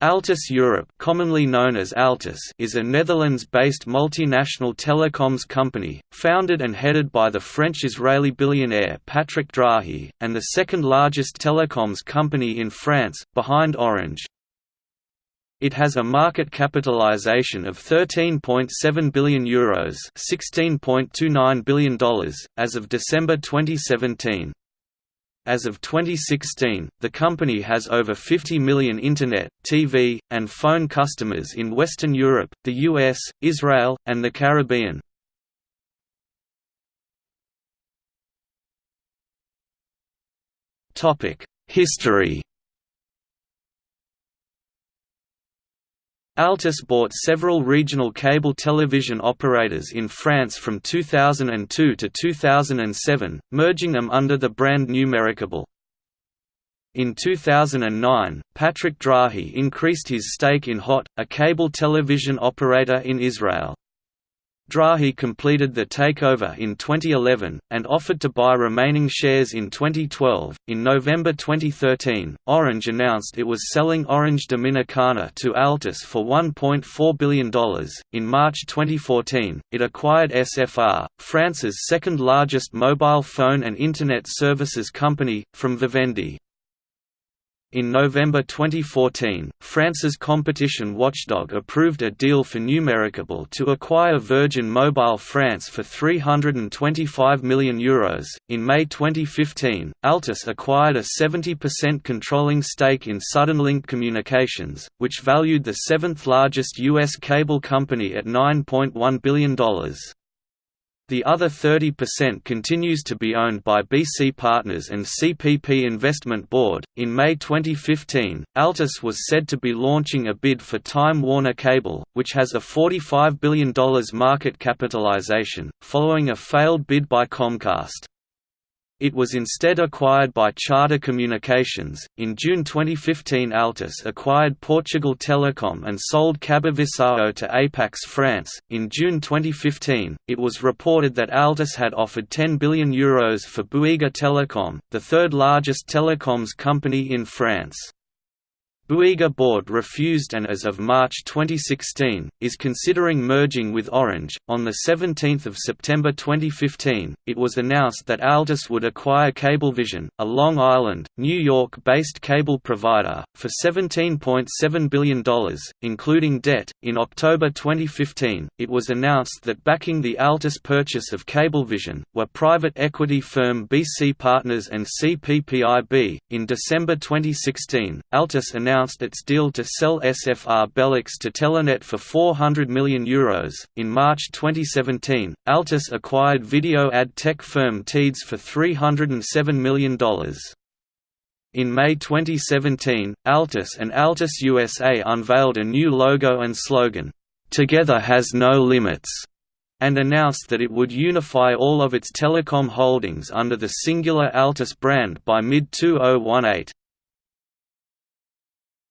Altice Europe commonly known as Altice is a Netherlands-based multinational telecoms company, founded and headed by the French-Israeli billionaire Patrick Drahi, and the second largest telecoms company in France, behind Orange. It has a market capitalization of €13.7 billion Euros $16.29 billion, as of December 2017. As of 2016, the company has over 50 million Internet, TV, and phone customers in Western Europe, the US, Israel, and the Caribbean. History Altice bought several regional cable television operators in France from 2002 to 2007, merging them under the brand Numericable. In 2009, Patrick Drahi increased his stake in HOT, a cable television operator in Israel. Drahi completed the takeover in 2011, and offered to buy remaining shares in 2012. In November 2013, Orange announced it was selling Orange Dominicana to Altice for $1.4 billion. In March 2014, it acquired SFR, France's second largest mobile phone and Internet services company, from Vivendi. In November 2014, France's competition watchdog approved a deal for Numericable to acquire Virgin Mobile France for €325 million. Euros. In May 2015, Altice acquired a 70% controlling stake in Suddenlink Communications, which valued the seventh largest U.S. cable company at $9.1 billion. The other 30% continues to be owned by BC Partners and CPP Investment Board. In May 2015, Altice was said to be launching a bid for Time Warner Cable, which has a $45 billion market capitalization, following a failed bid by Comcast. It was instead acquired by Charter Communications. In June 2015, Altice acquired Portugal Telecom and sold Cabovissão to Apax France. In June 2015, it was reported that Altice had offered €10 billion Euros for Bouygues Telecom, the third largest telecoms company in France. Bouygues board refused and as of March 2016 is considering merging with Orange. On the 17th of September 2015, it was announced that Altice would acquire Cablevision, a Long Island, New York-based cable provider, for $17.7 billion, including debt. In October 2015, it was announced that backing the Altice purchase of Cablevision were private equity firm BC Partners and CPPIB. In December 2016, Altice announced announced its deal to sell SFR Belux to Telenet for €400 million. Euros. In March 2017, Altice acquired video ad tech firm Teads for $307 million. In May 2017, Altice and Altice USA unveiled a new logo and slogan, "'Together has no limits' and announced that it would unify all of its telecom holdings under the singular Altice brand by mid-2018.